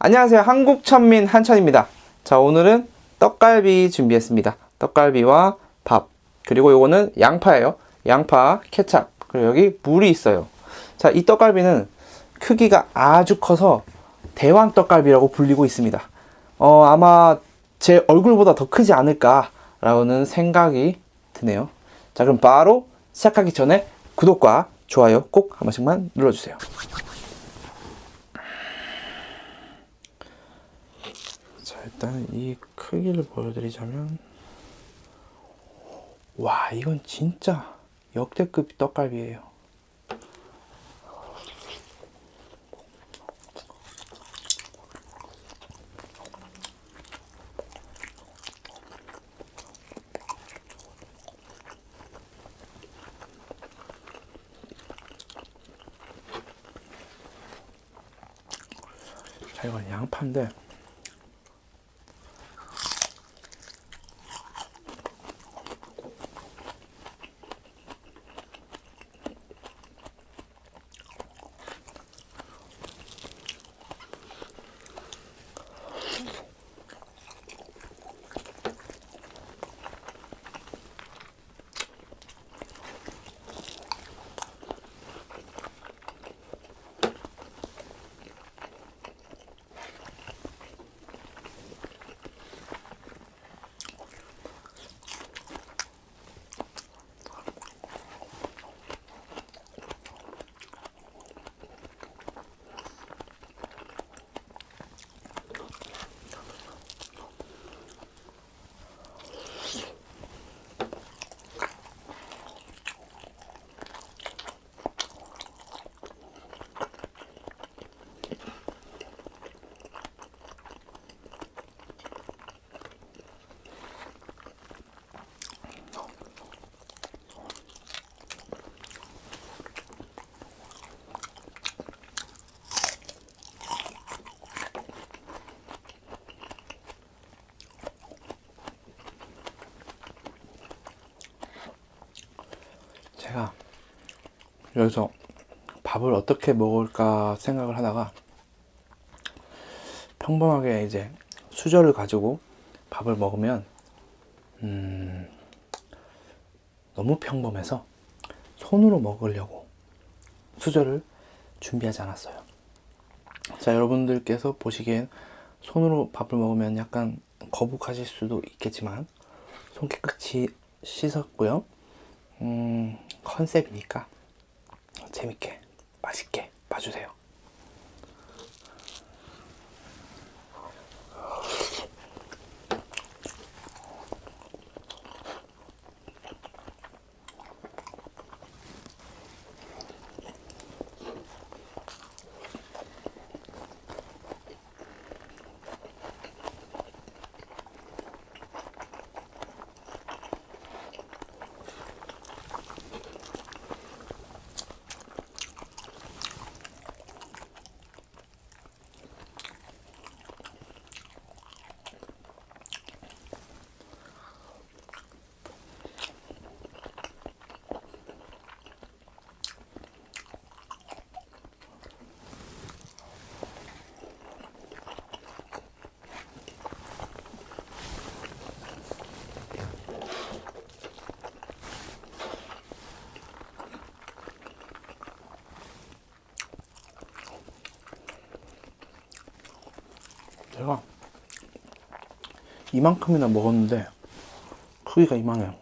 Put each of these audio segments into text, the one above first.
안녕하세요. 한국천민 한천입니다. 자, 오늘은 떡갈비 준비했습니다. 떡갈비와 밥. 그리고 요거는 양파예요. 양파, 케찹. 그리고 여기 물이 있어요. 자, 이 떡갈비는 크기가 아주 커서 대왕 떡갈비라고 불리고 있습니다. 어, 아마 제 얼굴보다 더 크지 않을까 라는 생각이 드네요. 자, 그럼 바로 시작하기 전에 구독과 좋아요 꼭 한 번씩만 눌러주세요. 자, 일단 이 크기를 보여드리자면 와, 이건 진짜 역대급 떡갈비예요. 자, 이건 양파인데 제가 여기서 밥을 어떻게 먹을까 생각을 하다가 평범하게 이제 수저를 가지고 밥을 먹으면 음, 너무 평범해서 손으로 먹으려고 수저를 준비하지 않았어요. 자, 여러분들께서 보시기엔 손으로 밥을 먹으면 약간 거북하실 수도 있겠지만 손 깨끗이 씻었고요. 음, 컨셉이니까 재밌게 맛있게 봐주세요. 제가 이만큼이나 먹었는데 크기가 이만해요.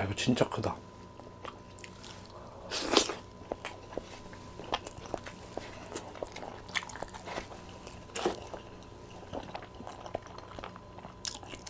와 이거 진짜 크다.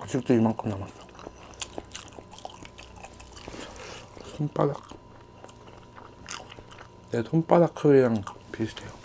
아직도 이만큼 남았어. 손바닥 내 손바닥 크기랑 비슷해요.